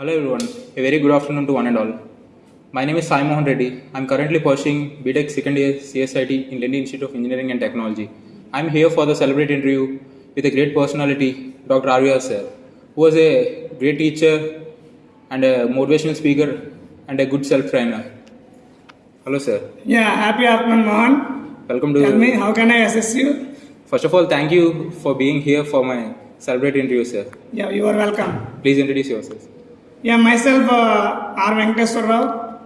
Hello everyone, a very good afternoon to one and all. My name is Sai Mohan Reddy. I am currently pursuing BTech second year CSIT in Delhi Institute of Engineering and Technology. I am here for the celebrate interview with a great personality, Dr. Arya sir, who was a great teacher and a motivational speaker and a good self trainer. Hello sir, Yeah, happy afternoon, Mohan. welcome to... Tell me, how can I assist you? First of all, thank you for being here for my celebrate interview, sir. Yeah, you are welcome. Please introduce yourself. Yeah, myself, uh, R. Venkateswar Rao.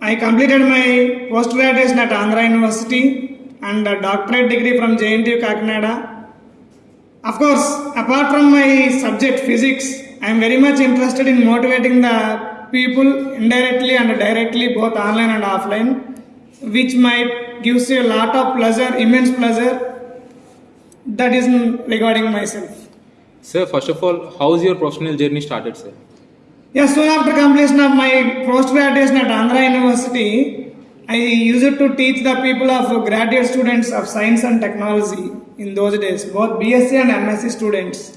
I completed my post graduation at Andhra University and a doctorate degree from JNTU Kakinada. Of course, apart from my subject physics, I am very much interested in motivating the people indirectly and directly, both online and offline, which might gives you a lot of pleasure, immense pleasure. That is regarding myself. Sir, first of all, how is your professional journey started, sir? Yeah, soon after completion of my post graduation at Andhra University, I used it to teach the people of graduate students of science and technology in those days, both BSc and MSc students.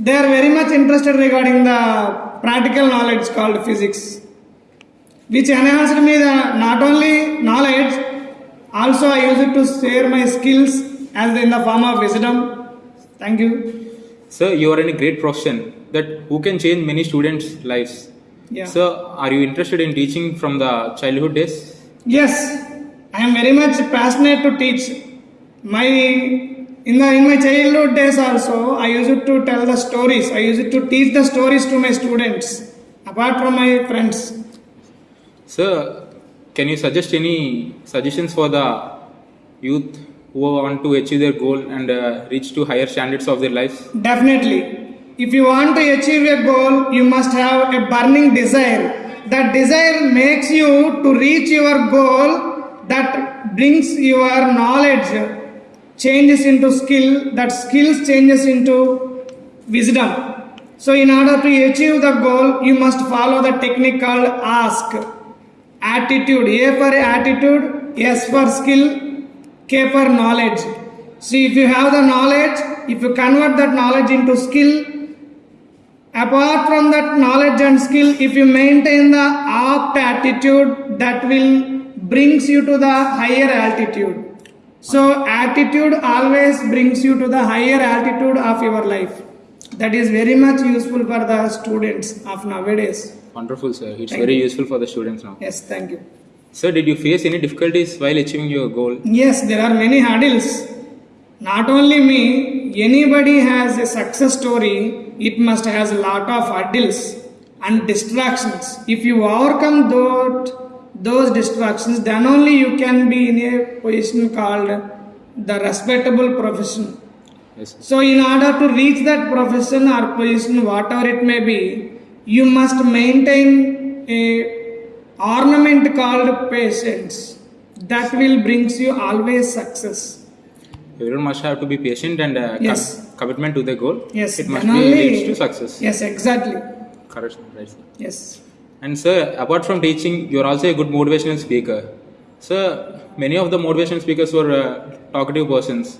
They are very much interested regarding the practical knowledge called physics, which enhanced me the not only knowledge, also I used to share my skills as in the form of wisdom. Thank you. Sir, you are in a great profession that who can change many students' lives. Yeah. Sir, are you interested in teaching from the childhood days? Yes, I am very much passionate to teach. My in the in my childhood days also, I used to tell the stories. I used to teach the stories to my students, apart from my friends. Sir, can you suggest any suggestions for the youth who want to achieve their goal and uh, reach to higher standards of their lives? Definitely, if you want to achieve a goal, you must have a burning desire. That desire makes you to reach your goal. That brings your knowledge changes into skill. That skills changes into wisdom. So, in order to achieve the goal, you must follow the technique called ask. Attitude. A for attitude, S for skill, K for knowledge. See, if you have the knowledge, if you convert that knowledge into skill, apart from that knowledge and skill, if you maintain the apt attitude, that will brings you to the higher altitude. So, attitude always brings you to the higher altitude of your life. That is very much useful for the students of nowadays. Wonderful, sir. It's Thank very you. useful for the students now. Yes, thank you. Sir, did you face any difficulties while achieving your goal? Yes, there are many hurdles. Not only me, anybody has a success story, it must has a lot of hurdles and distractions. If you overcome those, those distractions, then only you can be in a position called the respectable profession. Yes. So, in order to reach that profession or position, whatever it may be, you must maintain a ornament called patience. That will brings you always success. Everyone must have to be patient and uh, Yes. commitment to the goal. Yes, It must then be leads to success. Yes, exactly. Correct, right, sir. Yes. And sir, apart from teaching, you are also a good motivational speaker. Sir, many of the motivational speakers were uh, talkative persons.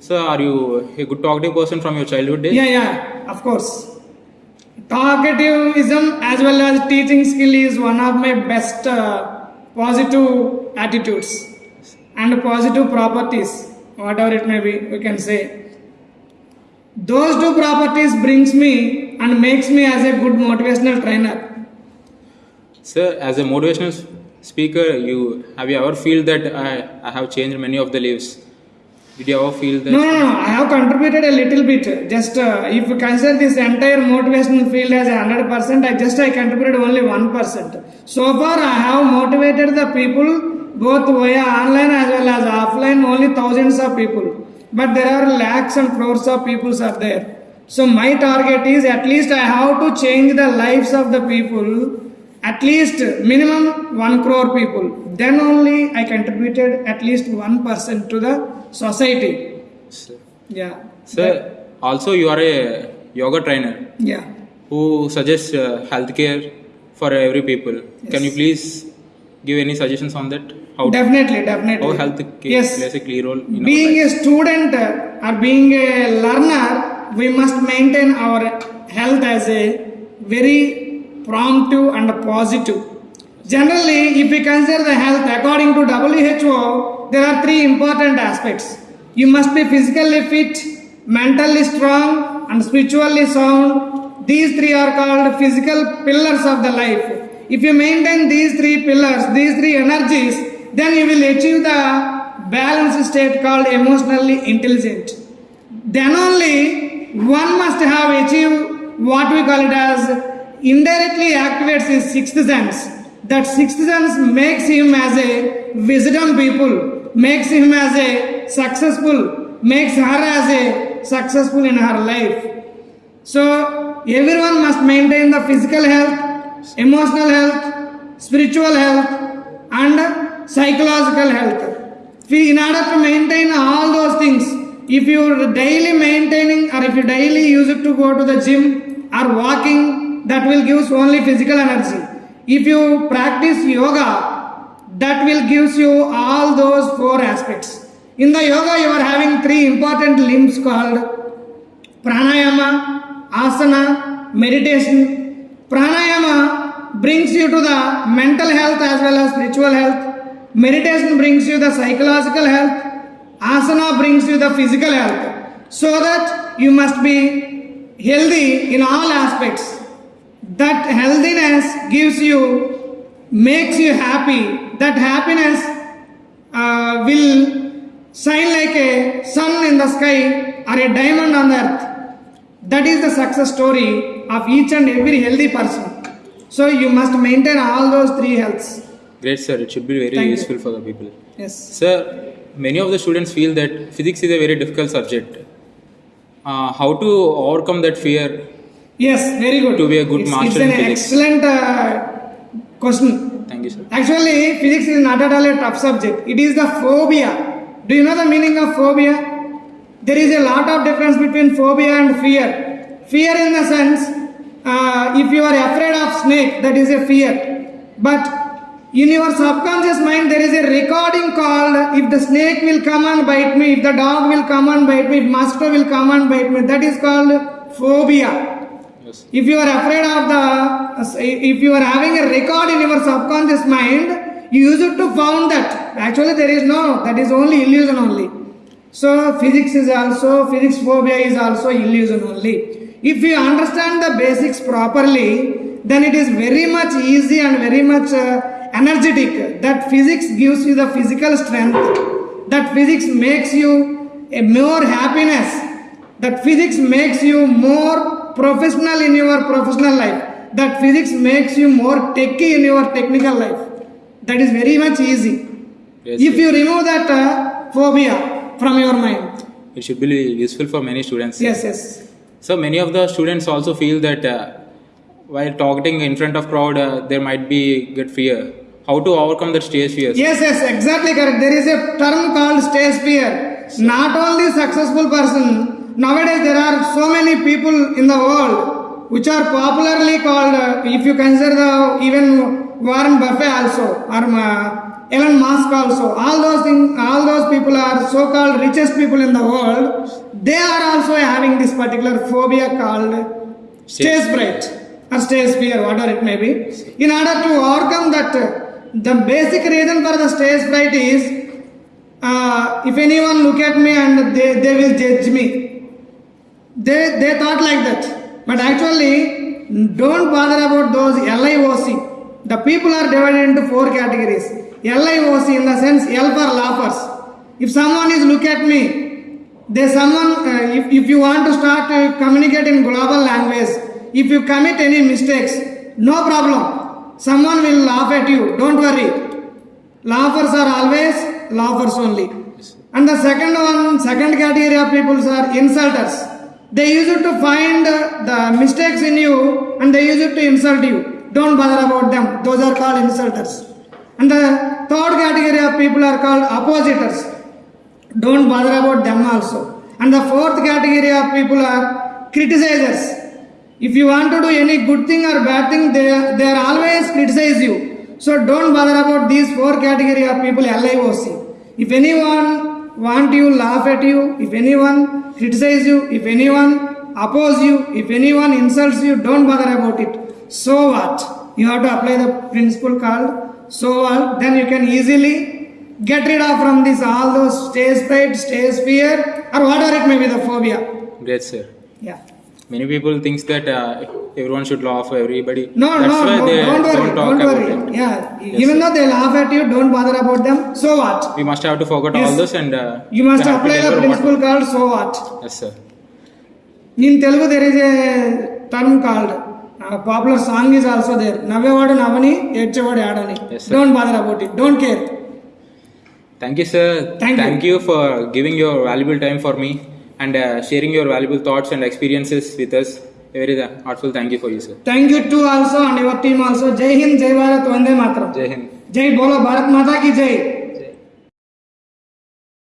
Sir, are you a good talkative person from your childhood days? Yeah, yeah, of course. Talkativism as well as teaching skill is one of my best uh, positive attitudes and positive properties, whatever it may be, we can say. Those two properties brings me and makes me as a good motivational trainer. Sir, as a motivational speaker, you have you ever feel that I, I have changed many of the lives? Did you ever feel that? No, no, no. I have contributed a little bit. Just uh, if you consider this entire motivational field as hundred percent, I just I contributed only one percent. So far, I have motivated the people both via online as well as offline. Only thousands of people, but there are lakhs and crores of people are there. So my target is at least I have to change the lives of the people. At least minimum one crore people. Then only I contributed at least one percent to the society. Sir, Yeah. sir, also you are a yoga trainer Yeah. who suggests uh, healthcare for every people. Can you please give any suggestions on that? How Definitely, definitely. how health Yes. plays a key role in Being a student uh, or being a learner, we must maintain our health as a very promptive and positive. Generally, if we consider the health according to WHO, there are three important aspects. You must be physically fit, mentally strong, and spiritually sound. These three are called physical pillars of the life. If you maintain these three pillars, these three energies, then you will achieve the balanced state called emotionally intelligent. Then only one must have achieved what we call it as indirectly activates his sixth sense. That sixth sense makes him as a wisdom people, makes him as a successful, makes her as a successful in her life. So everyone must maintain the physical health, emotional health, spiritual health, and psychological health. If we- In order to maintain all those things, if you are daily maintaining or if you daily use it to go to the gym or walking, that will gives only physical energy. If you practice yoga, that will gives you all those four aspects. In the yoga, you are having three important limbs called pranayama, asana, meditation. Pranayama brings you to the mental health as well as spiritual health. Meditation brings you the psychological health. Asana brings you the physical health. So that you must be healthy in all aspects. That healthiness gives you, makes you happy. That happiness uh, will shine like a sun in the sky or a diamond on the earth. That is the success story of each and every healthy person. So you must maintain all those three healths. Great, sir. It should be very Thank you. useful for the people. Yes. Sir, many of the students feel that physics is a very difficult subject. Uh, how to overcome that fear? Yes, very good. To be a good it's, master it's in an physics. excellent uh, question. Thank you, sir. Actually, physics is not at all a tough subject. It is the phobia. Do you know the meaning of phobia? There is a lot of difference between phobia and fear. Fear, in the sense, uh, if you are afraid of snake, that is a fear. But in your subconscious mind, there is a recording called if the snake will come and bite me, if the dog will come and bite me, if master will come and bite me. That is called phobia. Yes. If you are afraid of the, if you are having a record in your subconscious mind, you use it to found that. Actually, there is no, that is only illusion only. So, physics is also, physics phobia is also illusion only. If you understand the basics properly, then it is very much easy and very much uh, energetic. That physics gives you the physical strength. That physics makes you a more happiness that physics makes you more professional in your professional life that physics makes you more techy in your technical life that is very much easy Yes, if sir. you remove that uh, phobia from your mind It should be useful for many students. yes yes So many of the students also feel that uh, while talking in front of crowd, uh, there might be get fear. How to overcome that stage fear? yes yes exactly correct there is a term called stage fear not only successful person nowadays there are so many people in the world which are popularly called uh, if you consider the even warren buffett also or uh, elon musk also all those things all those people are so called richest people in the world they are also having this particular phobia called stage fright or stage fear whatever it may be in order to overcome that uh, the basic reason for the stage fright is uh, if anyone look at me and they, they will judge me they they thought like that but actually don't bother about those livoc the people are divided into four categories LIOC in the sense l for laughers if someone is look at me they someone uh, if, if you want to start to communicate in global language if you commit any mistakes no problem someone will laugh at you don't worry laughers are always laughers only and the second one second category of people are insulters they use it to find uh, the mistakes in you and they use it to insult you don't bother about them those are called insulters and the third category of people are called oppositors don't bother about them also and the fourth category of people are criticizers if you want to do any good thing or bad thing they, they are always criticize you so don't bother about these four category of people LIOC. if anyone want you laugh at you if anyone criticize you if anyone oppose you, if anyone insults you, don't bother about it. So what? You have to apply the principle called so what? Then you can easily get rid of from this all those stage fright, stage fear, or whatever it may be the phobia. Great, sir. Yeah. Many people thinks that uh, everyone should laugh. Everybody. No, That's no, why no, they don't worry, don't talk don't about worry. Yeah, even though they laugh at you, don't bother about them. So what? We must have to forget Yes. all this and. Uh, You must we have to apply the what- principle called so what. Yes, sir. In Telugu, there is a term called popular song is also there నవ్వేవాడు నవ్వని ఏడ్చేవాడు ఆడని don't bother about it don't care thank you sir thank you for giving your valuable time for me and sharing your valuable thoughts and experiences with us very heartful thank you for you sir thank you to also and your team also Jai Hind Jai Bharat వందే మాత్రం జై హింద్ జై బోలో భారత్ మాతా కి జై